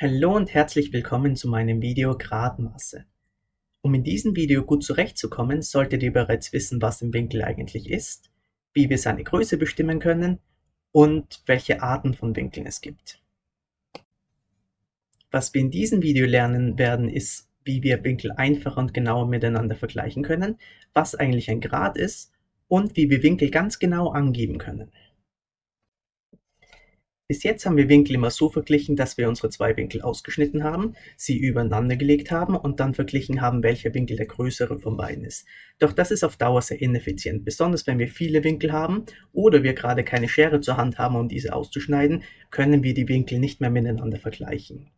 Hallo und herzlich willkommen zu meinem Video Gradmaße. Um in diesem Video gut zurechtzukommen, solltet ihr bereits wissen, was ein Winkel eigentlich ist, wie wir seine Größe bestimmen können und welche Arten von Winkeln es gibt. Was wir in diesem Video lernen werden, ist, wie wir Winkel einfacher und genauer miteinander vergleichen können, was eigentlich ein Grad ist und wie wir Winkel ganz genau angeben können. Bis jetzt haben wir Winkel immer so verglichen, dass wir unsere zwei Winkel ausgeschnitten haben, sie übereinander gelegt haben und dann verglichen haben, welcher Winkel der größere von beiden ist. Doch das ist auf Dauer sehr ineffizient, besonders wenn wir viele Winkel haben oder wir gerade keine Schere zur Hand haben, um diese auszuschneiden, können wir die Winkel nicht mehr miteinander vergleichen.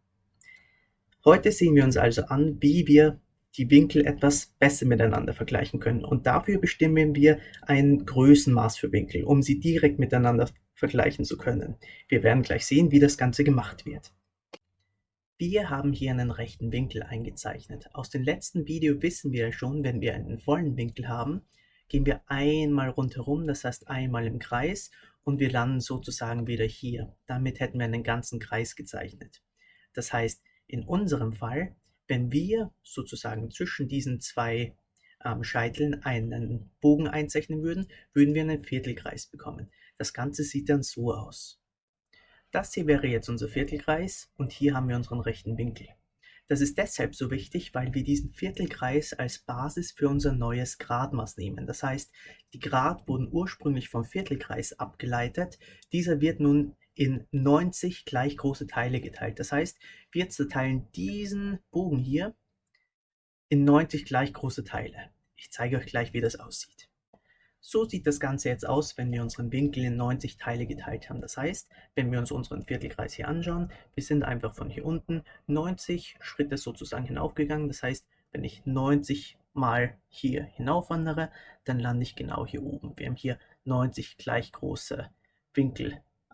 Heute sehen wir uns also an, wie wir die Winkel etwas besser miteinander vergleichen können und dafür bestimmen wir ein Größenmaß für Winkel, um sie direkt miteinander vergleichen zu können. Wir werden gleich sehen, wie das Ganze gemacht wird. Wir haben hier einen rechten Winkel eingezeichnet. Aus dem letzten Video wissen wir schon, wenn wir einen vollen Winkel haben, gehen wir einmal rundherum, das heißt einmal im Kreis und wir landen sozusagen wieder hier. Damit hätten wir einen ganzen Kreis gezeichnet. Das heißt, in unserem Fall, wenn wir sozusagen zwischen diesen zwei ähm, Scheiteln einen Bogen einzeichnen würden, würden wir einen Viertelkreis bekommen. Das Ganze sieht dann so aus. Das hier wäre jetzt unser Viertelkreis und hier haben wir unseren rechten Winkel. Das ist deshalb so wichtig, weil wir diesen Viertelkreis als Basis für unser neues Gradmaß nehmen. Das heißt, die Grad wurden ursprünglich vom Viertelkreis abgeleitet. Dieser wird nun in 90 gleich große Teile geteilt. Das heißt, wir zerteilen diesen Bogen hier in 90 gleich große Teile. Ich zeige euch gleich, wie das aussieht. So sieht das Ganze jetzt aus, wenn wir unseren Winkel in 90 Teile geteilt haben. Das heißt, wenn wir uns unseren Viertelkreis hier anschauen, wir sind einfach von hier unten 90 Schritte sozusagen hinaufgegangen. Das heißt, wenn ich 90 mal hier hinaufwandere, dann lande ich genau hier oben. Wir haben hier 90 gleich große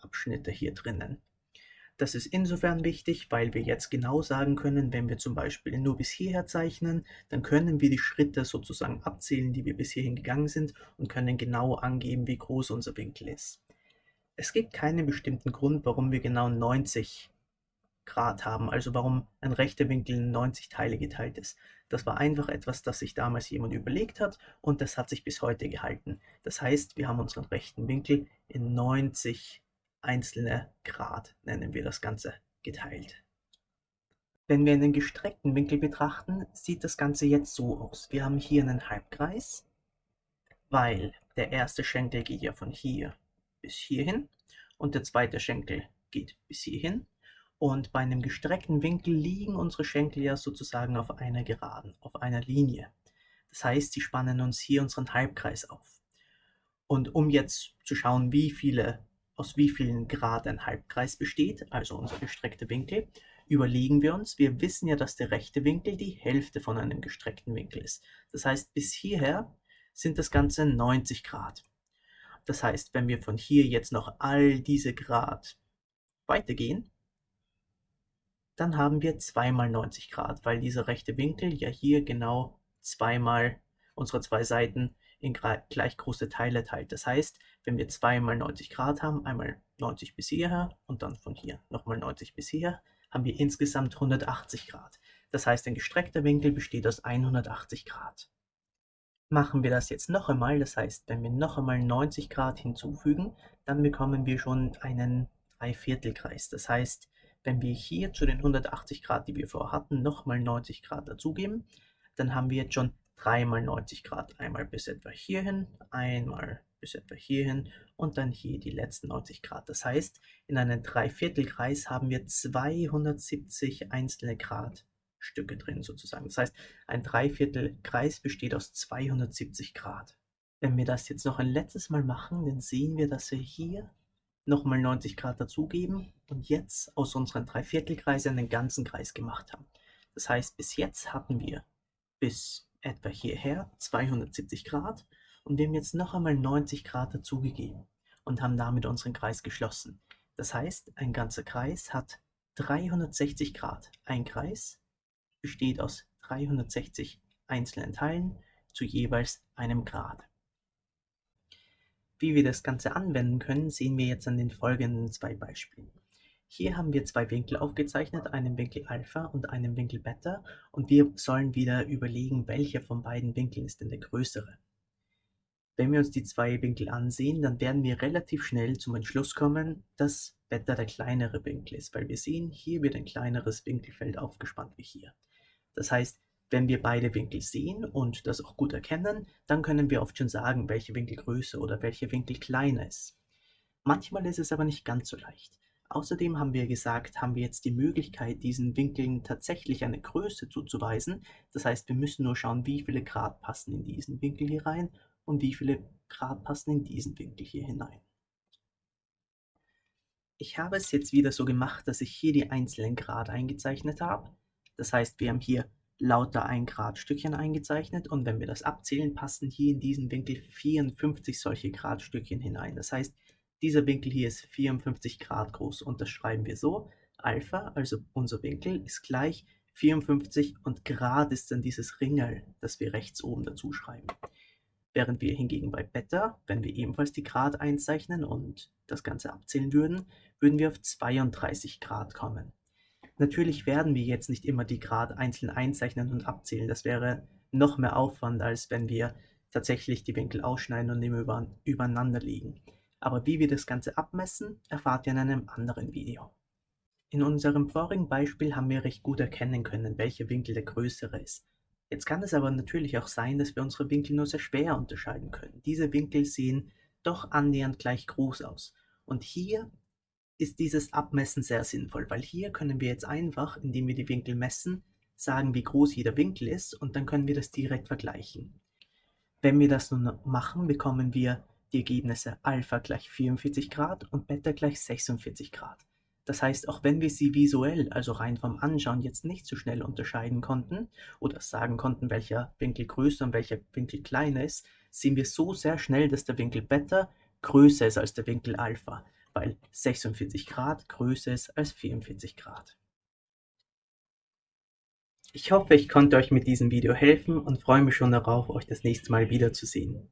Winkelabschnitte hier drinnen. Das ist insofern wichtig, weil wir jetzt genau sagen können, wenn wir zum Beispiel nur bis hierher zeichnen, dann können wir die Schritte sozusagen abzählen, die wir bis hierhin gegangen sind und können genau angeben, wie groß unser Winkel ist. Es gibt keinen bestimmten Grund, warum wir genau 90 Grad haben, also warum ein rechter Winkel in 90 Teile geteilt ist. Das war einfach etwas, das sich damals jemand überlegt hat und das hat sich bis heute gehalten. Das heißt, wir haben unseren rechten Winkel in 90 einzelne Grad, nennen wir das Ganze, geteilt. Wenn wir einen gestreckten Winkel betrachten, sieht das Ganze jetzt so aus. Wir haben hier einen Halbkreis, weil der erste Schenkel geht ja von hier bis hierhin und der zweite Schenkel geht bis hierhin. Und bei einem gestreckten Winkel liegen unsere Schenkel ja sozusagen auf einer Geraden, auf einer Linie. Das heißt, sie spannen uns hier unseren Halbkreis auf. Und um jetzt zu schauen, wie viele aus wie vielen Grad ein Halbkreis besteht, also unser gestreckter Winkel, überlegen wir uns, wir wissen ja, dass der rechte Winkel die Hälfte von einem gestreckten Winkel ist. Das heißt, bis hierher sind das Ganze 90 Grad. Das heißt, wenn wir von hier jetzt noch all diese Grad weitergehen, dann haben wir zweimal 90 Grad, weil dieser rechte Winkel ja hier genau zweimal unsere zwei Seiten in gleich große Teile teilt. Das heißt, wenn wir zweimal 90 Grad haben, einmal 90 bis hierher und dann von hier nochmal 90 bis hierher, haben wir insgesamt 180 Grad. Das heißt, ein gestreckter Winkel besteht aus 180 Grad. Machen wir das jetzt noch einmal, das heißt, wenn wir noch einmal 90 Grad hinzufügen, dann bekommen wir schon einen Dreiviertelkreis. Das heißt, wenn wir hier zu den 180 Grad, die wir vorher hatten, nochmal 90 Grad dazugeben, dann haben wir jetzt schon dreimal 90 Grad. Einmal bis etwa hierhin, einmal bis etwa hierhin und dann hier die letzten 90 Grad. Das heißt, in einem Dreiviertelkreis haben wir 270 einzelne Gradstücke drin sozusagen. Das heißt, ein Dreiviertelkreis besteht aus 270 Grad. Wenn wir das jetzt noch ein letztes Mal machen, dann sehen wir, dass wir hier nochmal 90 Grad dazugeben und jetzt aus unseren Dreiviertelkreisen einen ganzen Kreis gemacht haben. Das heißt, bis jetzt hatten wir bis etwa hierher 270 Grad und wir haben jetzt noch einmal 90 Grad dazugegeben und haben damit unseren Kreis geschlossen. Das heißt, ein ganzer Kreis hat 360 Grad. Ein Kreis besteht aus 360 einzelnen Teilen zu jeweils einem Grad. Wie wir das Ganze anwenden können, sehen wir jetzt an den folgenden zwei Beispielen. Hier haben wir zwei Winkel aufgezeichnet, einen Winkel Alpha und einen Winkel Beta und wir sollen wieder überlegen, welcher von beiden Winkeln ist denn der größere. Wenn wir uns die zwei Winkel ansehen, dann werden wir relativ schnell zum Entschluss kommen, dass Beta der kleinere Winkel ist, weil wir sehen, hier wird ein kleineres Winkelfeld aufgespannt wie hier. Das heißt, wenn wir beide Winkel sehen und das auch gut erkennen, dann können wir oft schon sagen, welcher Winkel größer oder welcher Winkel kleiner ist. Manchmal ist es aber nicht ganz so leicht. Außerdem haben wir gesagt, haben wir jetzt die Möglichkeit, diesen Winkeln tatsächlich eine Größe zuzuweisen. Das heißt, wir müssen nur schauen, wie viele Grad passen in diesen Winkel hier rein und wie viele Grad passen in diesen Winkel hier hinein. Ich habe es jetzt wieder so gemacht, dass ich hier die einzelnen Grad eingezeichnet habe. Das heißt, wir haben hier lauter 1 Grad Stückchen eingezeichnet und wenn wir das abzählen, passen hier in diesen Winkel 54 solche Gradstückchen hinein. Das heißt, dieser Winkel hier ist 54 Grad groß und das schreiben wir so. Alpha, also unser Winkel, ist gleich 54 und Grad ist dann dieses Ringel, das wir rechts oben dazu schreiben. Während wir hingegen bei Beta, wenn wir ebenfalls die Grad einzeichnen und das Ganze abzählen würden, würden wir auf 32 Grad kommen. Natürlich werden wir jetzt nicht immer die Grad einzeln einzeichnen und abzählen. Das wäre noch mehr Aufwand, als wenn wir tatsächlich die Winkel ausschneiden und immer übereinander liegen aber wie wir das Ganze abmessen, erfahrt ihr in einem anderen Video. In unserem vorigen Beispiel haben wir recht gut erkennen können, welcher Winkel der größere ist. Jetzt kann es aber natürlich auch sein, dass wir unsere Winkel nur sehr schwer unterscheiden können. Diese Winkel sehen doch annähernd gleich groß aus. Und hier ist dieses Abmessen sehr sinnvoll, weil hier können wir jetzt einfach, indem wir die Winkel messen, sagen, wie groß jeder Winkel ist und dann können wir das direkt vergleichen. Wenn wir das nun machen, bekommen wir die Ergebnisse Alpha gleich 44 Grad und Beta gleich 46 Grad. Das heißt, auch wenn wir sie visuell, also rein vom Anschauen, jetzt nicht so schnell unterscheiden konnten oder sagen konnten, welcher Winkel größer und welcher Winkel kleiner ist, sehen wir so sehr schnell, dass der Winkel Beta größer ist als der Winkel Alpha, weil 46 Grad größer ist als 44 Grad. Ich hoffe, ich konnte euch mit diesem Video helfen und freue mich schon darauf, euch das nächste Mal wiederzusehen.